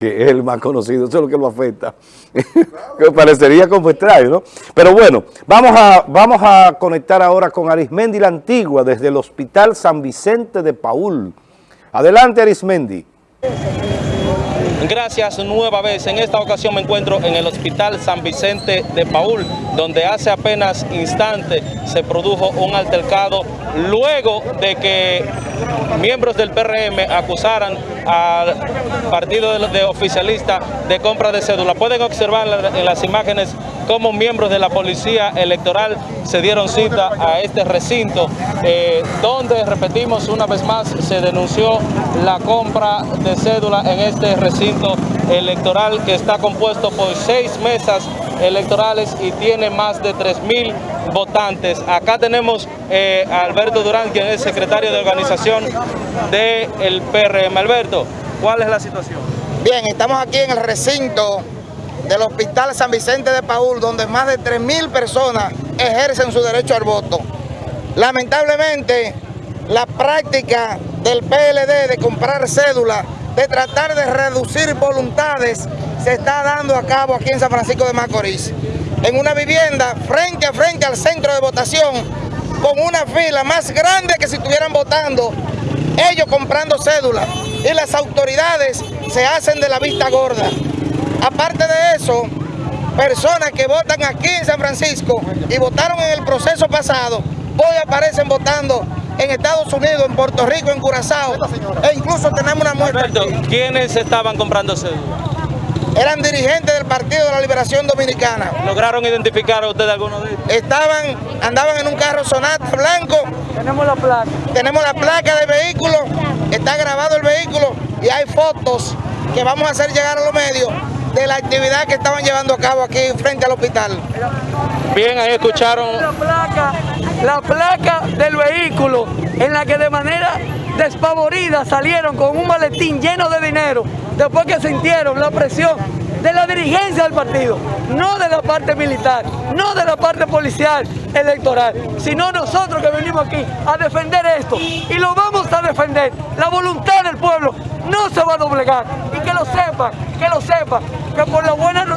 que es el más conocido, eso es lo que lo afecta. parecería como extraño, ¿no? Pero bueno, vamos a, vamos a conectar ahora con Arismendi la Antigua desde el Hospital San Vicente de Paul. Adelante Arismendi. Gracias nueva vez. En esta ocasión me encuentro en el Hospital San Vicente de Paul, donde hace apenas instante se produjo un altercado luego de que miembros del PRM acusaran al partido de, oficialista de compra de cédula. Pueden observar en las imágenes cómo miembros de la policía electoral se dieron cita a este recinto, eh, donde, repetimos una vez más, se denunció la compra de cédula en este recinto electoral que está compuesto por seis mesas electorales y tiene más de 3.000 votantes. Acá tenemos eh, a Alberto Durán, quien es secretario de organización del PRM. Alberto, ¿cuál es la situación? Bien, estamos aquí en el recinto del Hospital San Vicente de Paul, donde más de 3.000 personas ejercen su derecho al voto. Lamentablemente, la práctica del PLD de comprar cédulas, de tratar de reducir voluntades, se está dando a cabo aquí en San Francisco de Macorís. En una vivienda frente a frente al centro de votación, con una fila más grande que si estuvieran votando, ellos comprando cédulas y las autoridades se hacen de la vista gorda. Aparte de eso, personas que votan aquí en San Francisco y votaron en el proceso pasado, hoy aparecen votando en Estados Unidos, en Puerto Rico, en Curazao, e incluso tenemos una muestra ¿quiénes estaban comprando cédulas? Eran dirigentes del Partido de la Liberación Dominicana. ¿Lograron identificar a ustedes algunos de ellos? Estaban, andaban en un carro Sonata blanco. Tenemos la placa. Tenemos la placa del vehículo, está grabado el vehículo y hay fotos que vamos a hacer llegar a los medios de la actividad que estaban llevando a cabo aquí frente al hospital. Bien, ahí escucharon... La placa, la placa del vehículo en la que de manera despavorida salieron con un maletín lleno de dinero después que sintieron la presión de la dirigencia del partido, no de la parte militar, no de la parte policial electoral, sino nosotros que venimos aquí a defender esto y lo vamos a defender. La voluntad del pueblo no se va a doblegar y que lo sepan, que lo sepan, que por la buena no,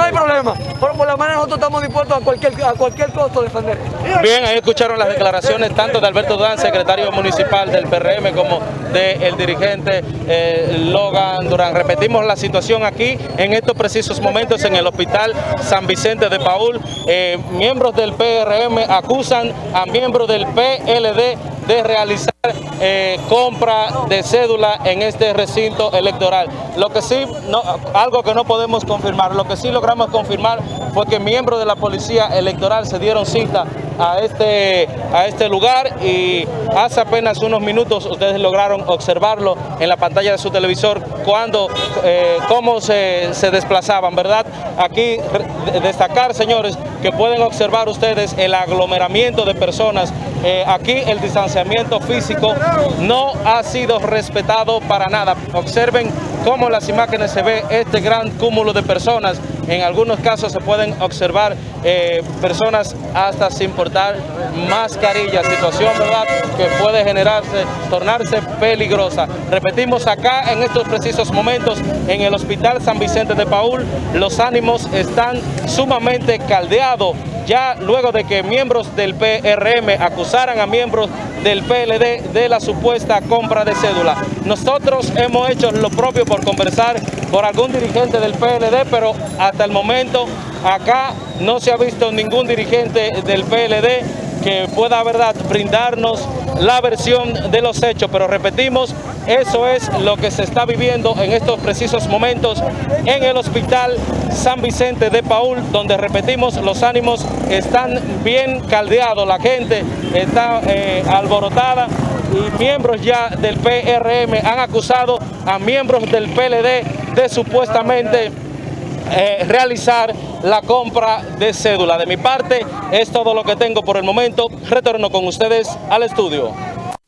hay problema, pero por la manera nosotros estamos dispuestos a cualquier, a cualquier costo defender. Bien, ahí escucharon las declaraciones tanto de Alberto Durán, secretario municipal del PRM, como del dirigente eh, Logan Durán. Repetimos la situación aquí en estos precisos momentos en el hospital San Vicente de Paul. Eh, miembros del PRM acusan a miembros del PLD de realizar eh, compra de cédula en este recinto electoral. Lo que sí, no, algo que no podemos confirmar, lo que sí logramos confirmar fue que miembros de la policía electoral se dieron cita a este, a este lugar y hace apenas unos minutos ustedes lograron observarlo en la pantalla de su televisor cuando, eh, cómo se, se desplazaban, ¿verdad? Aquí destacar, señores, que pueden observar ustedes el aglomeramiento de personas. Eh, aquí el distanciamiento físico no ha sido respetado para nada. Observen cómo las imágenes se ve este gran cúmulo de personas. En algunos casos se pueden observar eh, personas hasta sin portar mascarilla, situación ¿verdad? que puede generarse, tornarse peligrosa. Repetimos acá en estos precisos momentos en el Hospital San Vicente de Paul, los ánimos están sumamente caldeados ya luego de que miembros del PRM acusaran a miembros del PLD de la supuesta compra de cédula. Nosotros hemos hecho lo propio por conversar por algún dirigente del PLD, pero hasta el momento acá no se ha visto ningún dirigente del PLD que pueda verdad brindarnos la versión de los hechos, pero repetimos, eso es lo que se está viviendo en estos precisos momentos en el Hospital San Vicente de Paul, donde repetimos, los ánimos están bien caldeados, la gente está eh, alborotada y miembros ya del PRM han acusado a miembros del PLD de supuestamente eh, realizar la compra de cédula. De mi parte es todo lo que tengo por el momento. Retorno con ustedes al estudio.